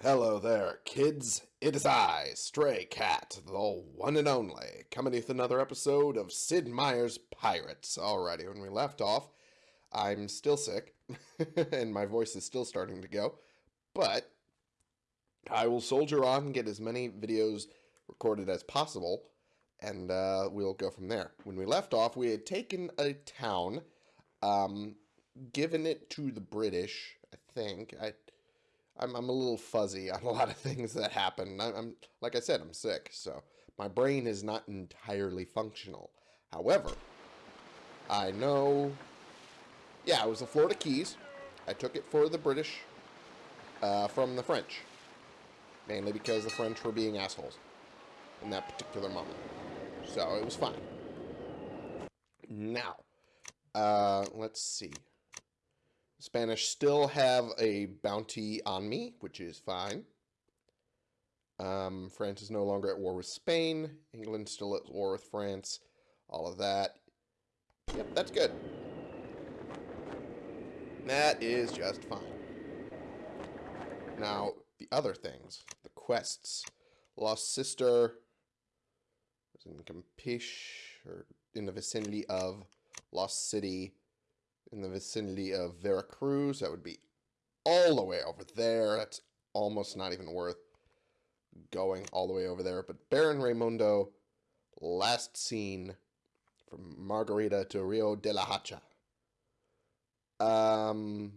Hello there, kids. It is I, Stray Cat, the one and only, coming with another episode of Sid Meier's Pirates. Alrighty, when we left off, I'm still sick, and my voice is still starting to go, but I will soldier on and get as many videos recorded as possible, and uh, we'll go from there. When we left off, we had taken a town, um, given it to the British, I think. I I'm, I'm a little fuzzy on a lot of things that happen. I'm, I'm like I said, I'm sick, so my brain is not entirely functional. However, I know. Yeah, it was the Florida Keys. I took it for the British uh, from the French, mainly because the French were being assholes in that particular moment. So it was fine. Now, uh, let's see. Spanish still have a bounty on me, which is fine. Um, France is no longer at war with Spain. England still at war with France. All of that. Yep, that's good. That is just fine. Now, the other things. The quests. Lost Sister was in Campeche, or in the vicinity of Lost City in the vicinity of Veracruz. That would be all the way over there. That's almost not even worth going all the way over there. But Baron Raimundo, last seen from Margarita to Rio de la Hacha. Um,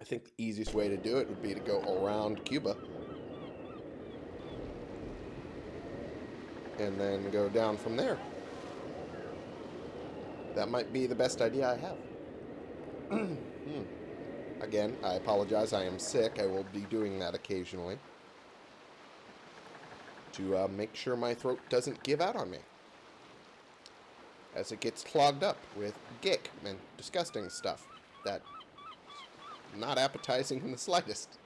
I think the easiest way to do it would be to go around Cuba. And then go down from there. That might be the best idea I have. hmm. Again, I apologize. I am sick. I will be doing that occasionally. To uh, make sure my throat doesn't give out on me. As it gets clogged up with gick and disgusting stuff that not appetizing in the slightest.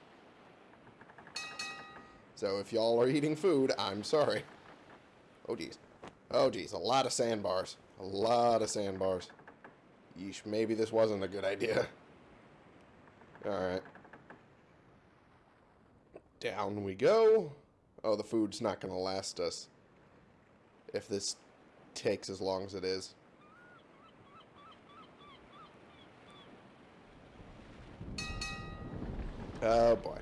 So if y'all are eating food, I'm sorry. Oh, geez. Oh, geez. A lot of sandbars. A lot of sandbars. Yeesh, maybe this wasn't a good idea. Alright. Down we go. Oh, the food's not going to last us. If this takes as long as it is. Oh, boy.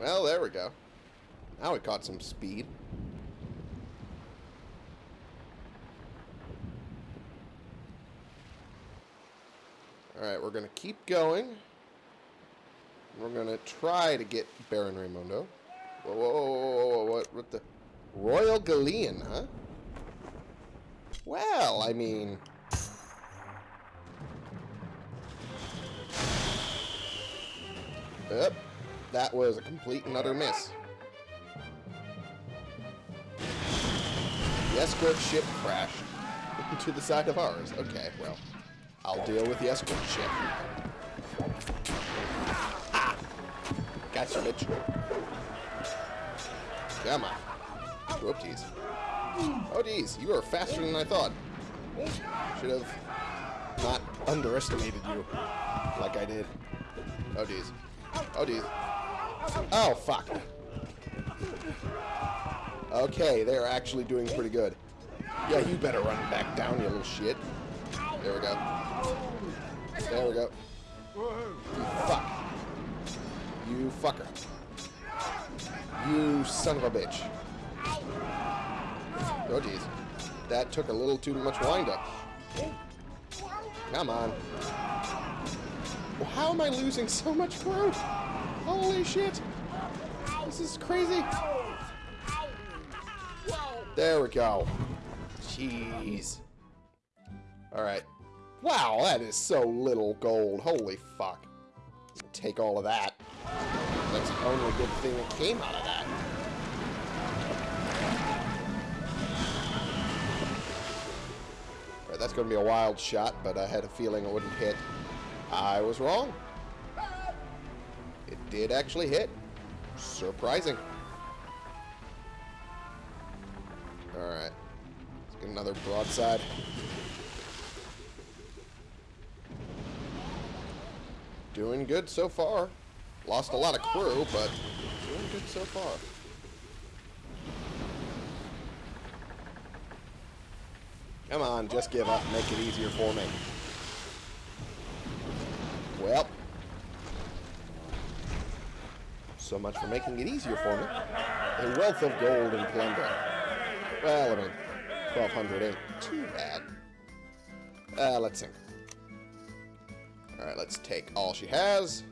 Well, there we go. Now we caught some speed. Alright, we're going to keep going. We're going to try to get Baron Raimundo. Whoa, whoa, whoa, whoa, whoa, what, what the... Royal Galleon, huh? Well, I mean... Yep, that was a complete and utter miss. The escort ship crashed into the side of ours. Okay, well... I'll deal with the escort ship. Ah! Gotcha, bitch. Come on. Whoopsies. Oh, geez. You are faster than I thought. Should have not underestimated you like I did. Oh, geez. Oh, geez. Oh, fuck. Okay, they're actually doing pretty good. Yeah, you better run back down, you little shit. There we go. There we go. You fuck. You fucker. You son of a bitch. Oh, jeez. That took a little too much wind-up. Come on. Well, how am I losing so much growth? Holy shit. This is crazy. There we go. Jeez. Alright. Wow, that is so little gold. Holy fuck. Take all of that. That's the only good thing that came out of that. Right, that's going to be a wild shot, but I had a feeling it wouldn't hit. I was wrong. It did actually hit. Surprising. Alright. Let's get another broadside. Doing good so far. Lost a lot of crew, but doing good so far. Come on, just give up. Make it easier for me. Well. So much for making it easier for me. A wealth of gold and plunder. Well, I mean, 1200 ain't too bad. Uh, let's sink. Alright, let's take all she has.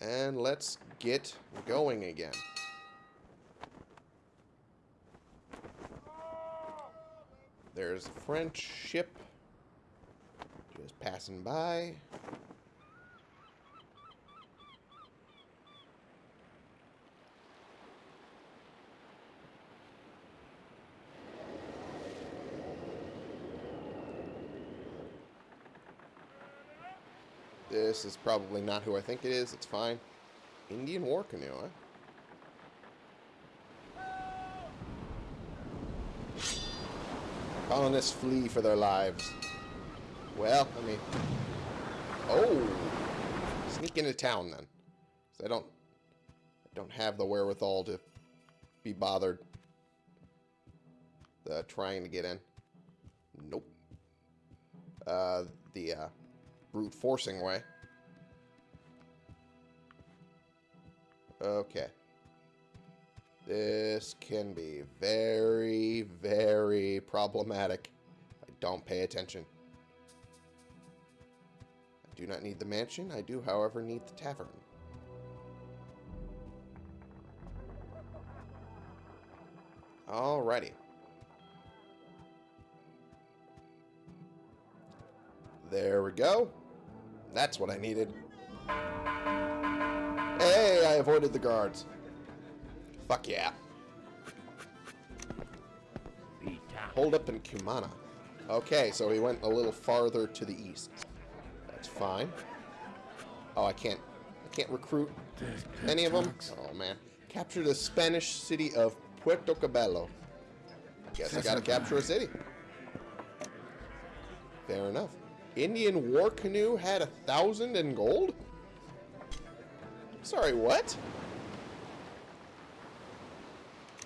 And let's get going again. There's a French ship just passing by. This is probably not who I think it is. It's fine. Indian war canoe, huh? Colonists flee for their lives. Well, I mean... Oh! Sneak into town, then. I don't... I don't have the wherewithal to be bothered uh, trying to get in. Nope. Uh, the, uh, brute forcing way. Okay. This can be very, very problematic. I don't pay attention. I do not need the mansion. I do, however, need the tavern. Alrighty. There we go. That's what I needed. I avoided the guards. Fuck yeah. Hold up in Cumana. Okay, so he went a little farther to the east. That's fine. Oh, I can't... I can't recruit any of them? Oh, man. Capture the Spanish city of Puerto Cabello. Guess I gotta capture a city. Fair enough. Indian war canoe had a thousand in gold? Sorry, what?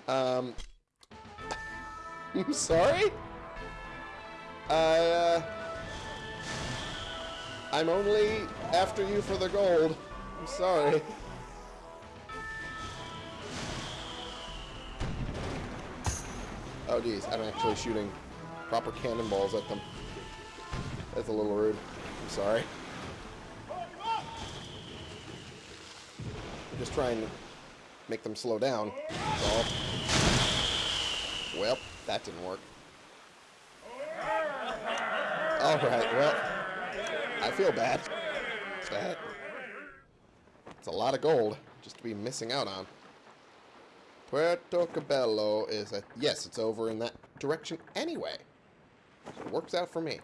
Um, I'm sorry? Uh, I'm only after you for the gold. I'm sorry. Oh, geez, I'm actually shooting proper cannonballs at them. That's a little rude. I'm sorry. Trying to make them slow down. Well, that didn't work. Alright, well, I feel bad. It's bad. It's a lot of gold just to be missing out on. Puerto Cabello is a... Yes, it's over in that direction anyway. So it works out for me.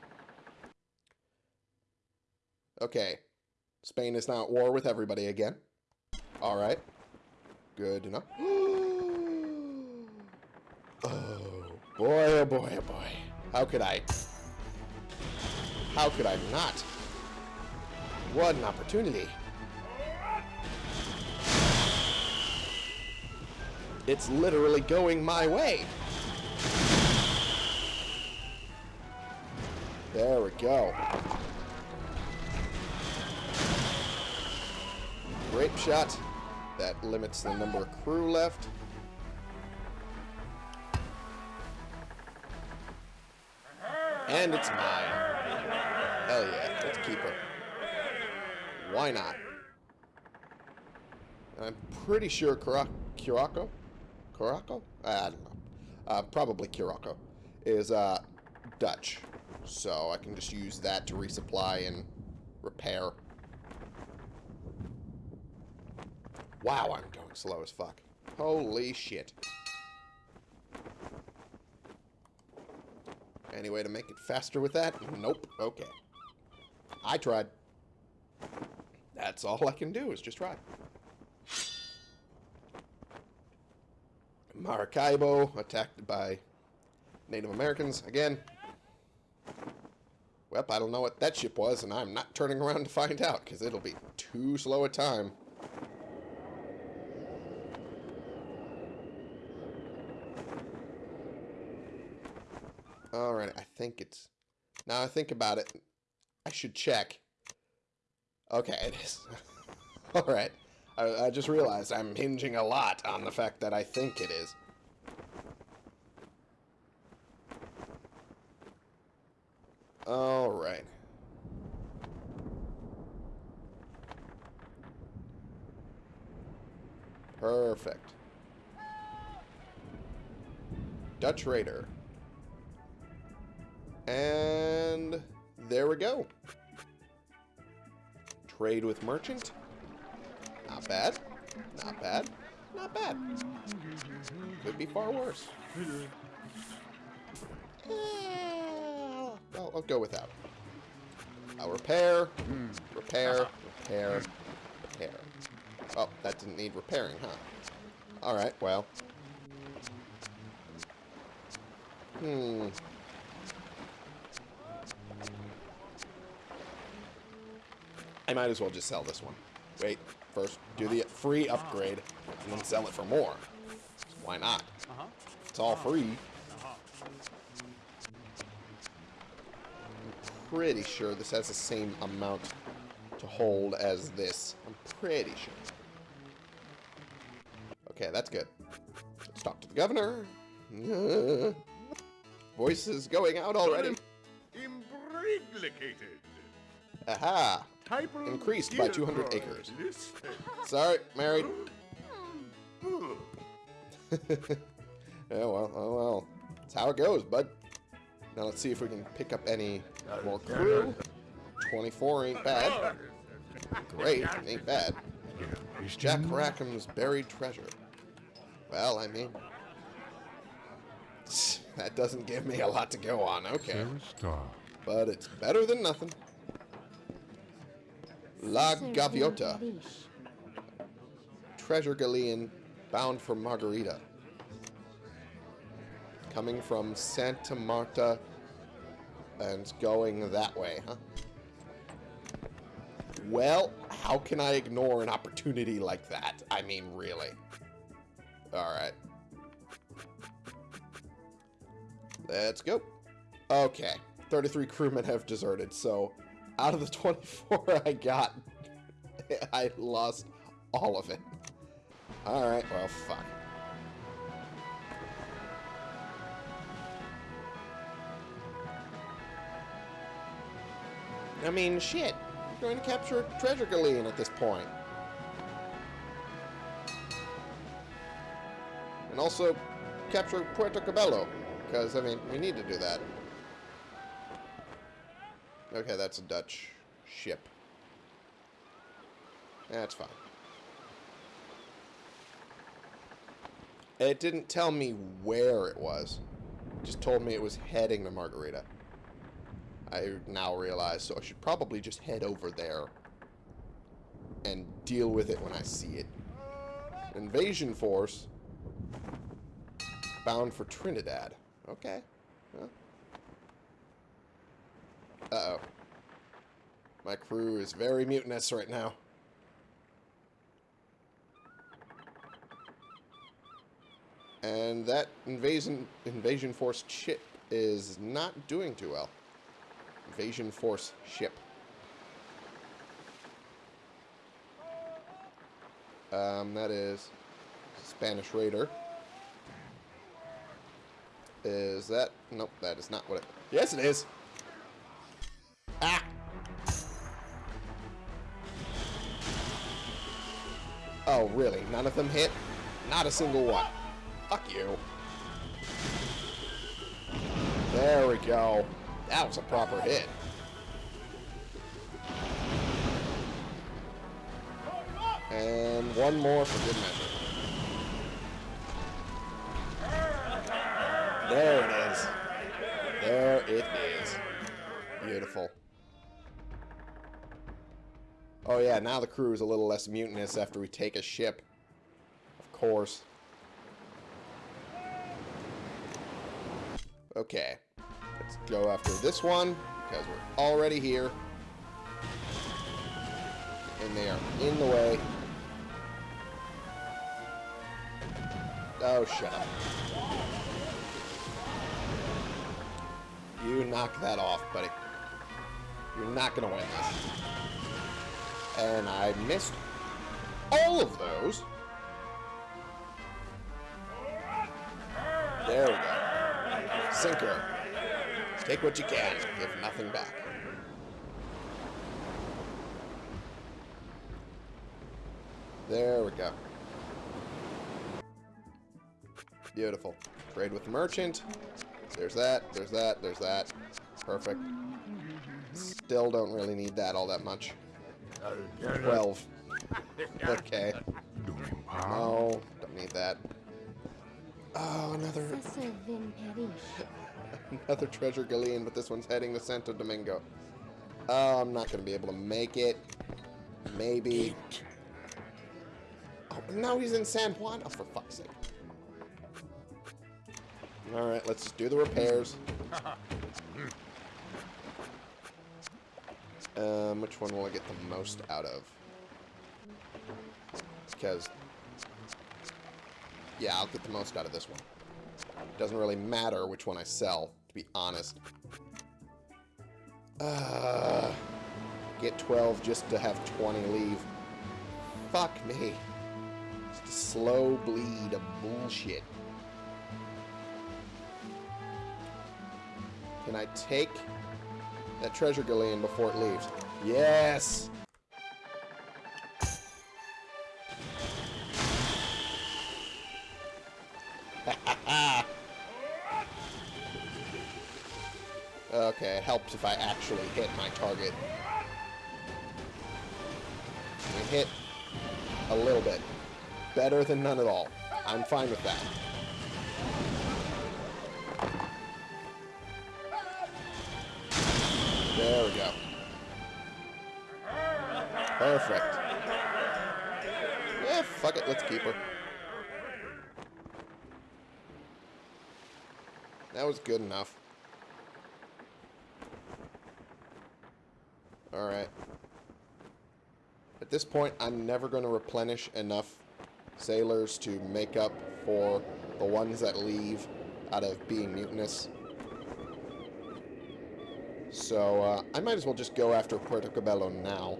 Okay. Spain is now at war with everybody again. Alright. Good enough. oh, boy, oh boy, oh boy. How could I... How could I not? What an opportunity. It's literally going my way. There we go. Grape shot. That limits the number of crew left. And it's mine. Hell yeah, let's keep her. Why not? I'm pretty sure Curacao, Curacao? I don't know. Uh, probably Curacao is uh, Dutch. So I can just use that to resupply and repair. Wow, I'm going slow as fuck. Holy shit. Any way to make it faster with that? Nope. Okay. I tried. That's all I can do is just try. Maracaibo attacked by Native Americans again. Well, I don't know what that ship was, and I'm not turning around to find out, because it'll be too slow a time. Alright, I think it's... Now I think about it, I should check. Okay, it is. Alright. I, I just realized I'm hinging a lot on the fact that I think it is. Alright. Perfect. Dutch Raider. And there we go. Trade with merchant. Not bad. Not bad. Not bad. Could be far worse. I'll, I'll go without. I'll repair, repair, repair, repair. Oh, that didn't need repairing, huh? Alright, well. Hmm. I might as well just sell this one. Wait, first do the free upgrade, and then sell it for more. Why not? Uh-huh. It's all free. Uh-huh. Pretty sure this has the same amount to hold as this. I'm pretty sure. Okay, that's good. Let's talk to the governor. Voices going out already. Imbriglicated. Aha! Increased by 200 acres. Sorry, married. Yeah, well, oh well. That's how it goes, bud. Now let's see if we can pick up any more crew. 24 ain't bad. Great, ain't bad. Jack Rackham's buried treasure. Well, I mean... That doesn't give me a lot to go on, okay. But it's better than nothing. La Gaviota. Treasure galleon bound for Margarita. Coming from Santa Marta and going that way, huh? Well, how can I ignore an opportunity like that? I mean, really. Alright. Let's go. Okay. 33 crewmen have deserted, so out of the 24 I got, I lost all of it. Alright, well, fuck. I mean, shit. I'm going to capture Treasure Galleon at this point. And also capture Puerto Cabello. Because, I mean, we need to do that. Okay, that's a Dutch ship. That's fine. It didn't tell me where it was. It just told me it was heading to Margarita. I now realize, so I should probably just head over there and deal with it when I see it. Invasion force bound for Trinidad. Okay. Well. Uh-oh. My crew is very mutinous right now. And that invasion invasion force ship is not doing too well. Invasion force ship. Um, that is Spanish Raider. Is that? Nope, that is not what it... Yes, it is. Oh, really? None of them hit? Not a single one. Fuck you. There we go. That was a proper hit. And one more for good measure. There it is. There it is. Beautiful. Oh yeah, now the crew is a little less mutinous after we take a ship. Of course. Okay. Let's go after this one. because we're already here. And they are in the way. Oh, shut up. You knock that off, buddy. You're not going to win this. And I missed all of those. There we go. Sinker. Take what you can. Give nothing back. There we go. Beautiful. Trade with the merchant. There's that, there's that, there's that. Perfect. Still don't really need that all that much. 12. Okay. No, don't need that. Oh, another Ça se vin perish. another treasure galleon, but this one's heading to Santo Domingo. Oh, I'm not going to be able to make it. Maybe. Oh, now he's in San Juan. Oh, for fuck's sake. Alright, let's do the repairs. Um, which one will I get the most out of? Because, yeah, I'll get the most out of this one. It Doesn't really matter which one I sell, to be honest. Uh, get 12 just to have 20 leave. Fuck me. Just a slow bleed of bullshit. Can I take that treasure galleon before it leaves? Yes! okay, it helps if I actually hit my target. We hit a little bit. Better than none at all. I'm fine with that. There we go. Perfect. Yeah, fuck it, let's keep her. That was good enough. Alright. At this point, I'm never going to replenish enough sailors to make up for the ones that leave out of being mutinous. So, uh, I might as well just go after Puerto Cabello now.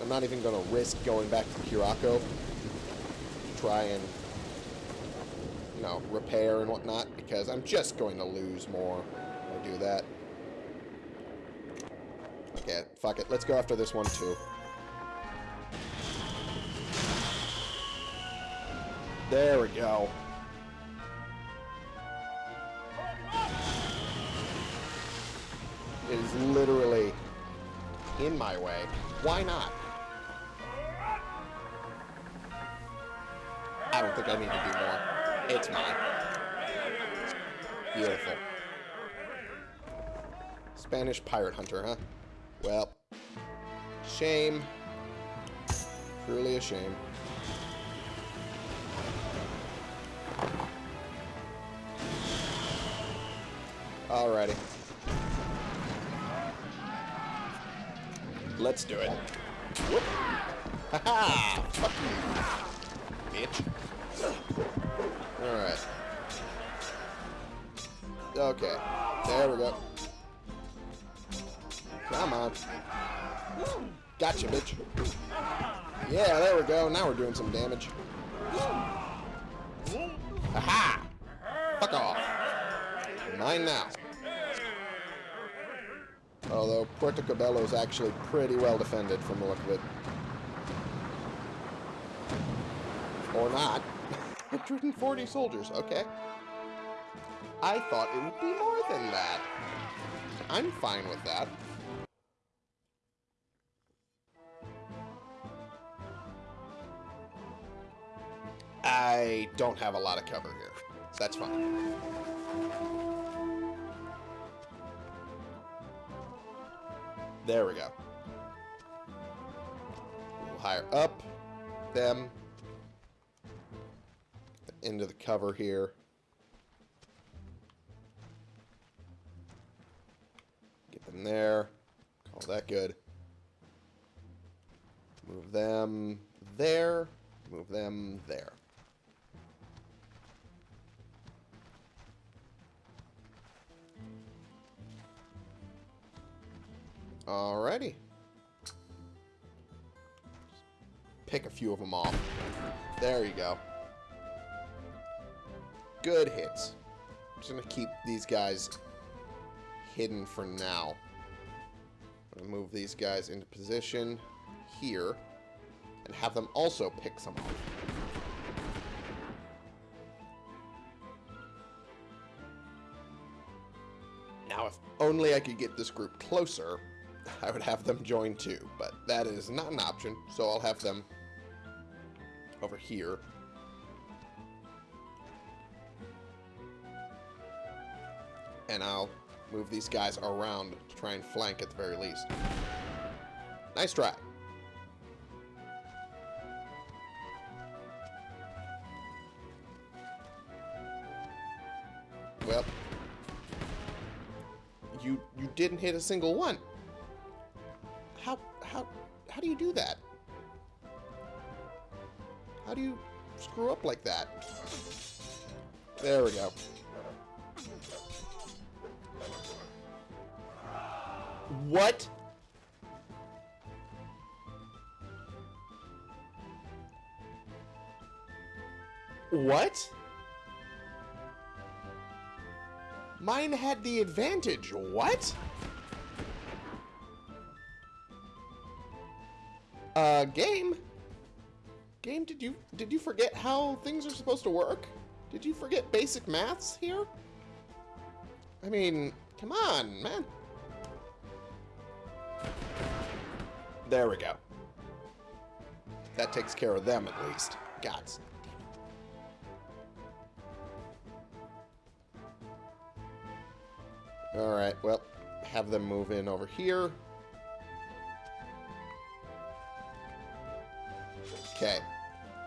I'm not even going to risk going back to Curaco to try and, you know, repair and whatnot, because I'm just going to lose more if I do that. Okay, fuck it. Let's go after this one, too. There we go. Is literally in my way. Why not? I don't think I need to do more. It's mine. Beautiful. Spanish pirate hunter, huh? Well, shame. Truly a shame. Alrighty. Let's do it. Whoop. Ha-ha! Fuck you, bitch. Alright. Okay. There we go. Come on. Gotcha, bitch. Yeah, there we go. Now we're doing some damage. Aha! Fuck off. Mine now. Although Puerto Cabello is actually pretty well defended from the look of it. Or not. 140 soldiers, okay. I thought it would be more than that. I'm fine with that. I don't have a lot of cover here. So that's fine. There we go. We'll higher up them into the cover here. Get them there. Call that good. Move them there. Move them there. Alrighty. Pick a few of them off. There you go. Good hits. I'm just going to keep these guys hidden for now. I'm going to move these guys into position here and have them also pick some off. Now, if only I could get this group closer, I would have them join too, but that is not an option, so I'll have them over here. And I'll move these guys around to try and flank at the very least. Nice try. Well, you you didn't hit a single one. Do that? How do you screw up like that? There we go. What? What? Mine had the advantage. What? Uh, game? Game, did you did you forget how things are supposed to work? Did you forget basic maths here? I mean, come on, man. There we go. That takes care of them at least. Gods. Alright, well, have them move in over here. Okay.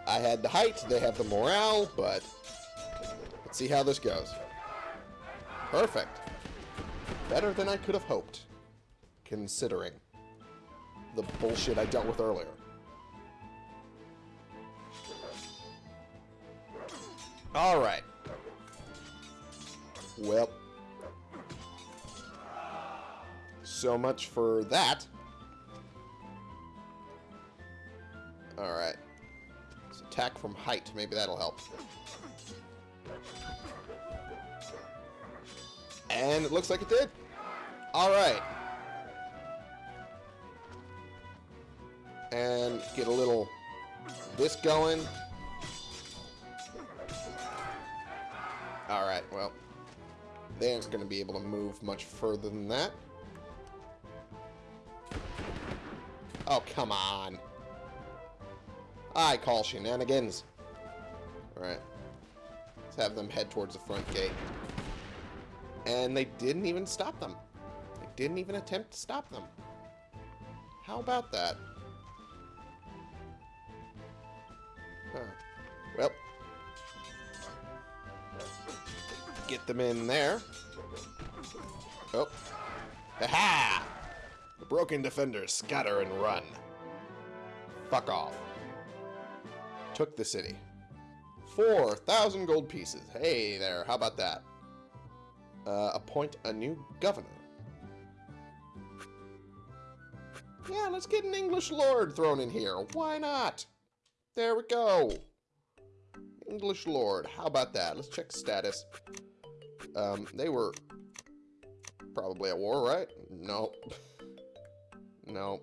I had the height, they have the morale, but let's see how this goes. Perfect. Better than I could have hoped, considering the bullshit I dealt with earlier. Alright. Well. So much for that. Alright. Attack from height. Maybe that'll help. And it looks like it did. Alright. And get a little this going. Alright, well. They aren't going to be able to move much further than that. Oh, come on. I call shenanigans. Alright. Let's have them head towards the front gate. And they didn't even stop them. They didn't even attempt to stop them. How about that? Huh. Well. Get them in there. Oh. Ha-ha! The broken defenders scatter and run. Fuck off. Took the city. 4,000 gold pieces. Hey there, how about that? Uh, appoint a new governor. Yeah, let's get an English lord thrown in here. Why not? There we go. English lord. How about that? Let's check status. Um, they were probably at war, right? No. no.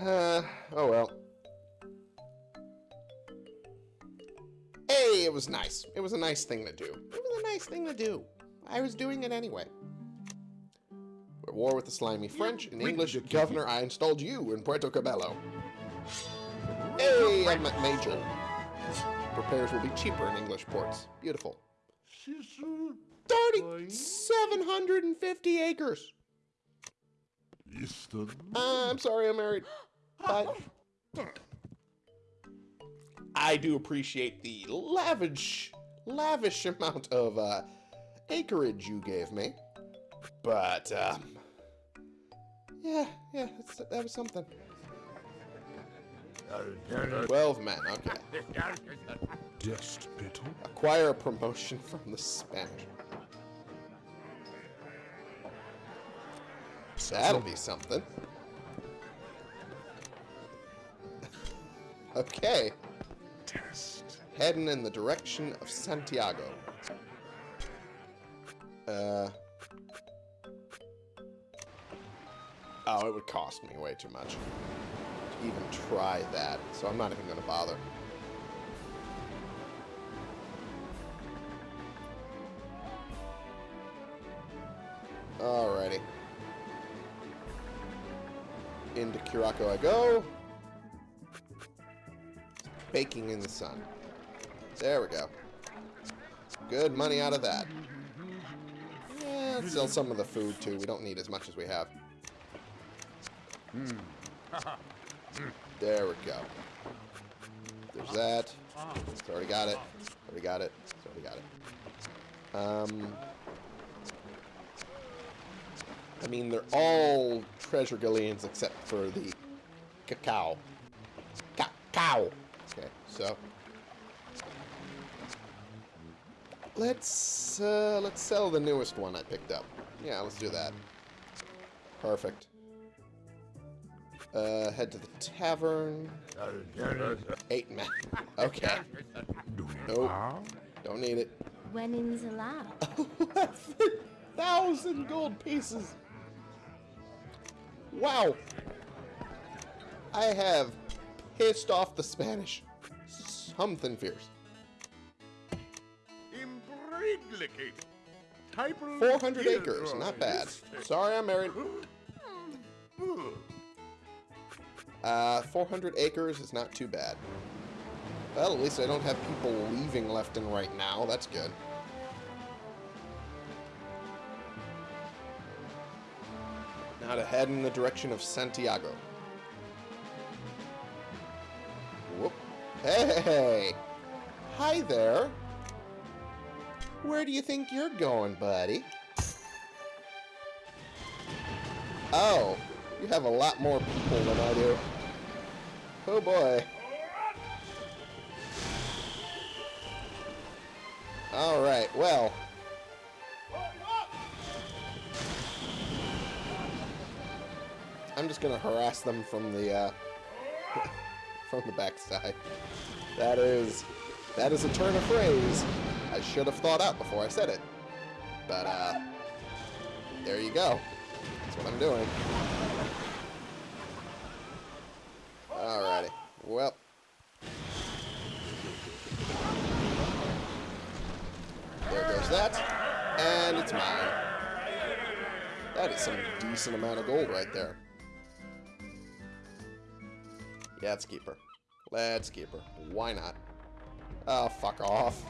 Uh, oh well. Hey, it was nice. It was a nice thing to do. It was a nice thing to do. I was doing it anyway. We're at war with the slimy French. An English governor, I installed you in Puerto Cabello. Hey, I'm at Major. Repairs will be cheaper in English ports. Beautiful. 30, 750 acres. Uh, I'm sorry, I'm married. But I do appreciate the lavish, lavish amount of uh, acreage you gave me. But, um... Yeah, yeah, that's, that was something. 12 men, okay. Despital? Acquire a promotion from the Spanish. That'll be something. okay. Heading in the direction of Santiago. Uh. Oh, it would cost me way too much to even try that, so I'm not even going to bother. Alrighty. Into Curacao I go. Baking in the sun. There we go. Good money out of that. Yeah, sell some of the food too. We don't need as much as we have. There we go. There's that. It's already got it. Already got it. It's already got it. Um, I mean, they're all treasure galleons except for the cacao. Cacao. Okay, so let's uh, let's sell the newest one I picked up. Yeah, let's do that. Perfect. Uh, head to the tavern. Eight men. Okay. Nope. Don't need it. Winnings allowed. thousand gold pieces. Wow. I have pissed off the Spanish. Something fierce. 400 acres, not bad. Sorry, I'm married. Uh, 400 acres is not too bad. Well, at least I don't have people leaving left and right now. That's good. Now to head in the direction of Santiago. Whoop. Hey! Hi there! Where do you think you're going, buddy? Oh, you have a lot more people than I do. Oh boy. Alright, well. I'm just gonna harass them from the, uh, from the backside. That is, that is a turn of phrase I should have thought out before I said it. But, uh, there you go. That's what I'm doing. Alrighty. Well. There goes that. And it's mine. That is some decent amount of gold right there. Yeah, let's keep her. Let's keep her. Why not? Oh, fuck off.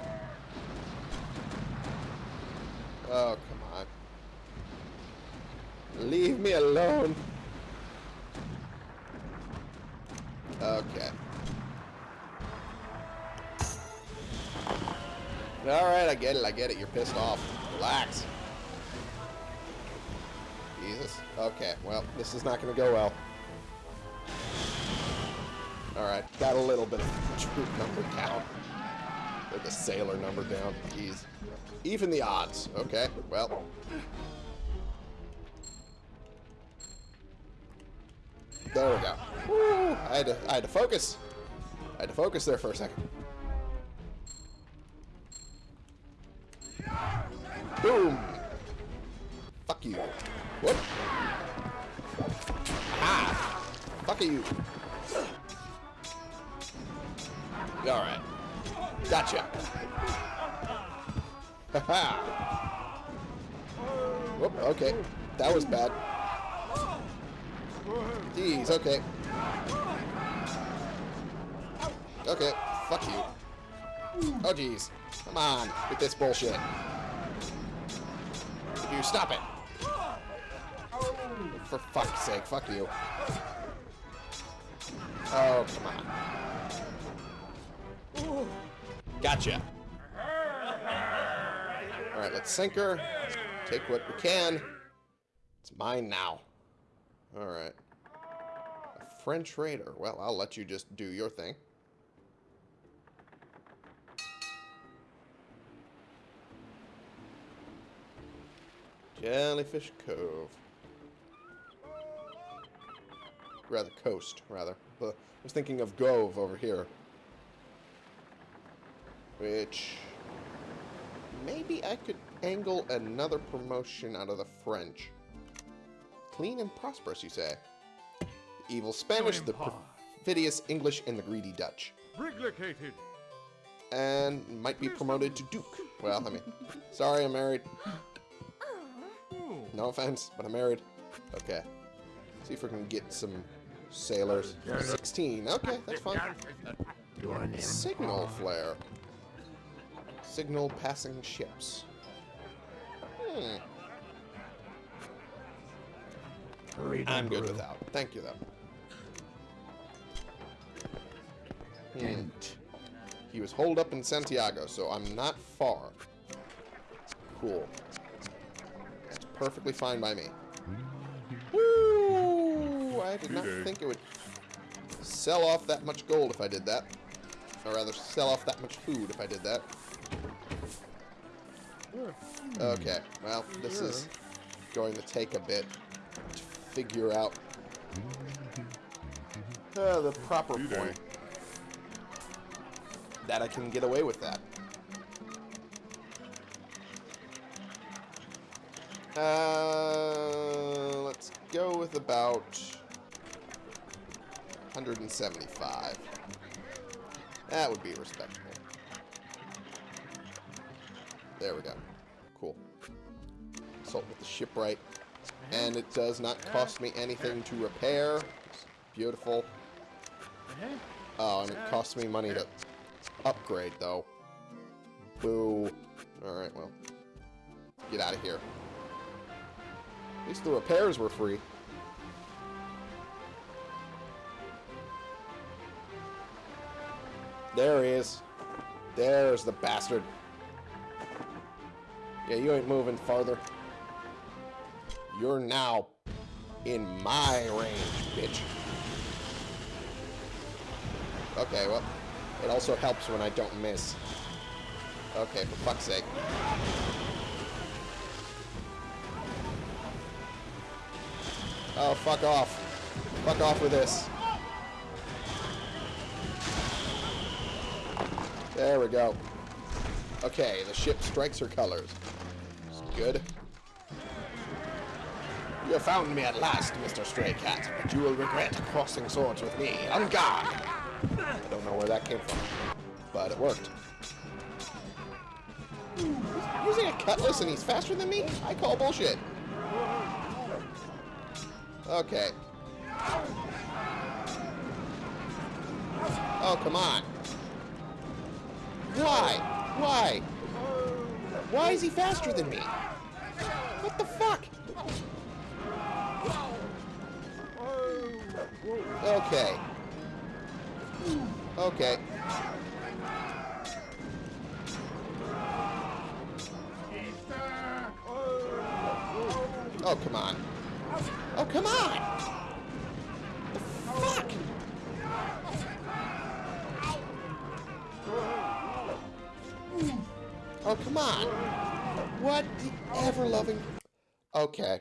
Oh, come on. Leave me alone. Okay. Alright, I get it, I get it. You're pissed off. Relax. Jesus. Okay, well, this is not going to go well. Alright, got a little bit of troop number count. Or the sailor number down. Jeez. Even the odds. Okay, well. There we go. Woo, I had to I had to focus. I had to focus there for a second. Boom. Fuck you. Whoop. Ah. Fuck you. Alright. Gotcha. Okay. That was bad. Jeez, okay. Okay, fuck you. Oh, jeez. Come on, with this bullshit. You stop it. For fuck's sake, fuck you. Oh, come on. Gotcha. Alright, let's sink her. Take what we can. It's mine now. Alright. A French raider. Well, I'll let you just do your thing. Jellyfish Cove. Rather, coast, rather. I was thinking of Gove over here. Which... Maybe I could angle another promotion out of the French. Clean and prosperous, you say? The evil Spanish, the perfidious English, and the greedy Dutch. Briglicated. And might be promoted to Duke. Well, I mean, sorry I'm married. No offense, but I'm married. Okay. See if we can get some sailors. 16. Okay, that's fine. Signal flare. Signal passing ships. Hmm. I'm good without. Thank you, though. Hmm. He was holed up in Santiago, so I'm not far. Cool. That's perfectly fine by me. Woo! I did not think it would sell off that much gold if I did that. Or rather, sell off that much food if I did that. Okay, well, this is going to take a bit to figure out uh, the proper point that I can get away with that. Uh, let's go with about 175. That would be respectable. There we go. Cool. Consult with the shipwright. And it does not cost me anything to repair. Beautiful. Oh, and it costs me money to upgrade, though. Boo. Alright, well. Get out of here. At least the repairs were free. There he is. There's the bastard. Yeah, you ain't moving farther. You're now in my range, bitch. Okay, well, it also helps when I don't miss. Okay, for fuck's sake. Oh, fuck off. Fuck off with this. There we go. Okay, the ship strikes her colors. Good. You found me at last, Mr. Stray Cat, but you will regret crossing swords with me. On guard! I don't know where that came from, but it worked. Using a cutlass and he's faster than me? I call bullshit. Okay. Oh, come on. Why? Why? Why is he faster than me? What the fuck? Okay. Okay. Oh, come on. Oh, come on! The fuck? Oh, come on. What the ever-loving... Okay.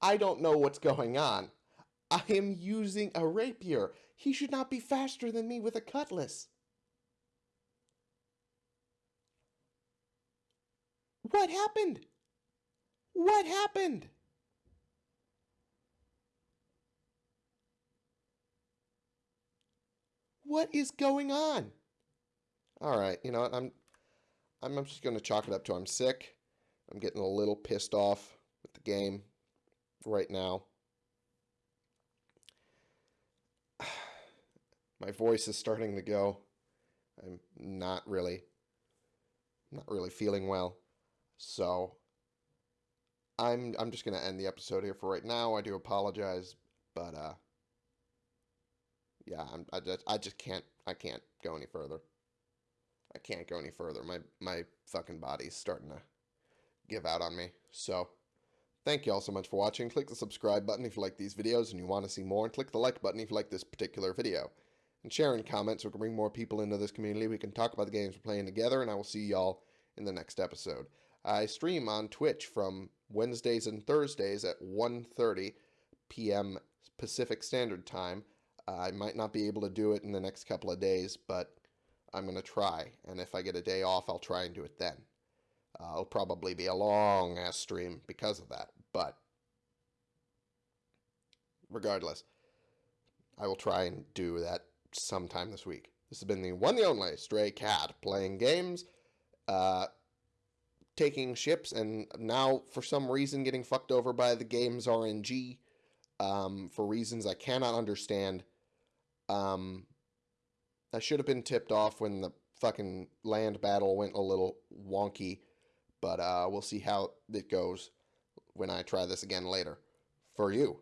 I don't know what's going on. I am using a rapier. He should not be faster than me with a cutlass. What happened? What happened? What is going on? All right, you know what? I'm I'm just going to chalk it up to I'm sick. I'm getting a little pissed off with the game right now. My voice is starting to go. I'm not really not really feeling well. So I'm I'm just going to end the episode here for right now. I do apologize, but uh yeah, I'm, I just I just can't I can't go any further. I can't go any further. My my fucking body's starting to give out on me. So Thank you all so much for watching. Click the subscribe button if you like these videos and you want to see more, and click the like button if you like this particular video. And share in comments so we can bring more people into this community. We can talk about the games we're playing together, and I will see y'all in the next episode. I stream on Twitch from Wednesdays and Thursdays at 1.30 p.m. Pacific Standard Time. I might not be able to do it in the next couple of days, but I'm going to try. And if I get a day off, I'll try and do it then. Uh, it'll probably be a long ass stream because of that, but regardless, I will try and do that sometime this week. This has been the one the only Stray Cat playing games, uh, taking ships, and now for some reason getting fucked over by the game's RNG um, for reasons I cannot understand. Um, I should have been tipped off when the fucking land battle went a little wonky but uh, we'll see how it goes when I try this again later for you.